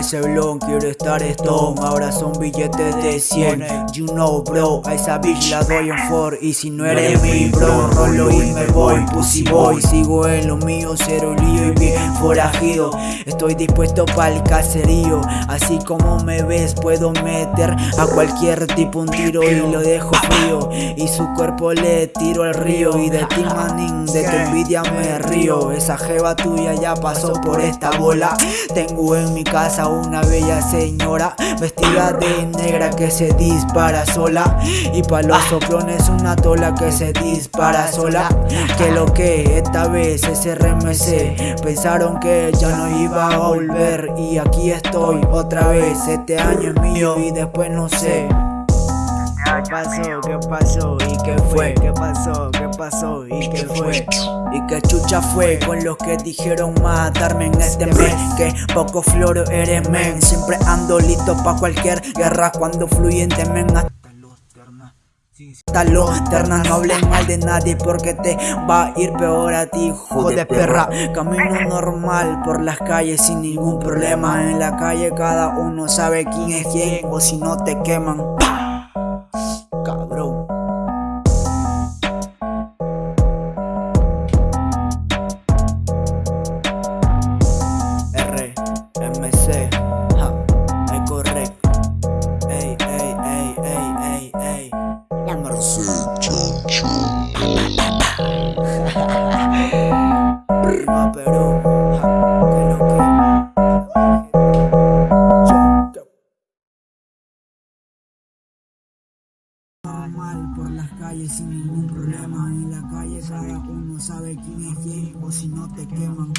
ese blon, quiero estar stone. Ahora son billetes de 100 You know bro, a esa bitch la doy en for Y si no eres mi bro, rolo y me voy. Pussy boy, sigo en lo mío Cero lío y bien forajido. Estoy dispuesto para el caserío. Así como me ves puedo meter a cualquier tipo un tiro Y lo dejo frío. Y su cuerpo le tiro al río. Y de ti manín, de tu envidia me río. Esa jeva tuya ya pasó por esta bola. Tengo en mi casa una bella señora Vestida de negra que se dispara sola Y pa' los soplones una tola que se dispara sola Que lo que esta vez es RMC Pensaron que ya no iba a volver Y aquí estoy otra vez Este año es mío y después no sé ¿Qué pasó? ¿Qué pasó? ¿Y qué fue? ¿Qué pasó? ¿Qué pasó? ¿Y qué fue? ¿Y qué chucha fue? Con los que dijeron matarme en este mes. Que poco floro eres men. Siempre ando listo pa' cualquier guerra. Cuando fluyente men hasta los ternas no hablen mal de nadie porque te va a ir peor a ti, hijo de perra. Camino normal por las calles sin ningún problema. En la calle cada uno sabe quién es quién o si no te queman Prima Perú, ja, que Normal por las calles sin ningún problema En la calle cada uno sabe quién es quién o si no te queman